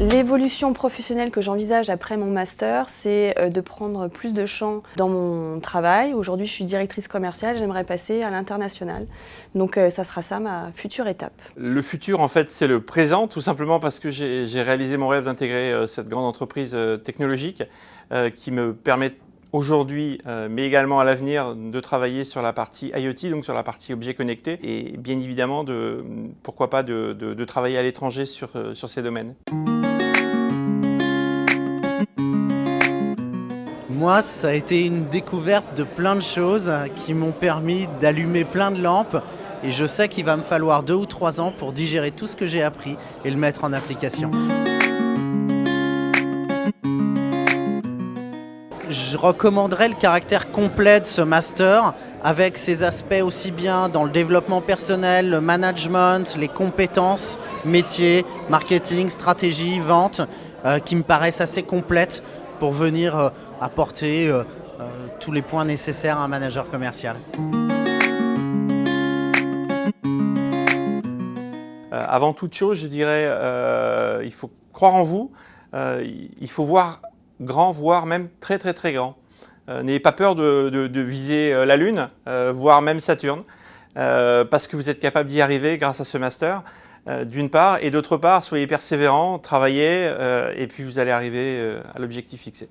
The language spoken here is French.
L'évolution professionnelle que j'envisage après mon master, c'est euh, de prendre plus de champ dans mon travail. Aujourd'hui, je suis directrice commerciale, j'aimerais passer à l'international. Donc euh, ça sera ça ma future étape. Le futur, en fait, c'est le présent, tout simplement parce que j'ai réalisé mon rêve d'intégrer euh, cette grande entreprise technologique qui me permet aujourd'hui, mais également à l'avenir, de travailler sur la partie IoT, donc sur la partie objets connectés, et bien évidemment, de, pourquoi pas, de, travailler à l'étranger sur ces domaines. Moi, ça a été une découverte de plein de choses qui m'ont permis d'allumer plein de lampes et je sais qu'il va me falloir deux ou trois ans pour digérer tout ce que j'ai appris et le mettre en application. Je recommanderais le caractère complet de ce master avec ses aspects aussi bien dans le développement personnel, le management, les compétences, métiers, marketing, stratégie, vente, euh, qui me paraissent assez complètes pour venir euh, apporter euh, euh, tous les points nécessaires à un manager commercial. avant toute chose, je dirais, il faut croire en vous, il faut voir grand, voire même très très très grand. N'ayez pas peur de, viser la Lune, voire même Saturne, parce que vous êtes capable d'y arriver grâce à ce master. Euh, d'une part, et d'autre part, soyez persévérants, travaillez, euh, et puis vous allez arriver euh, à l'objectif fixé.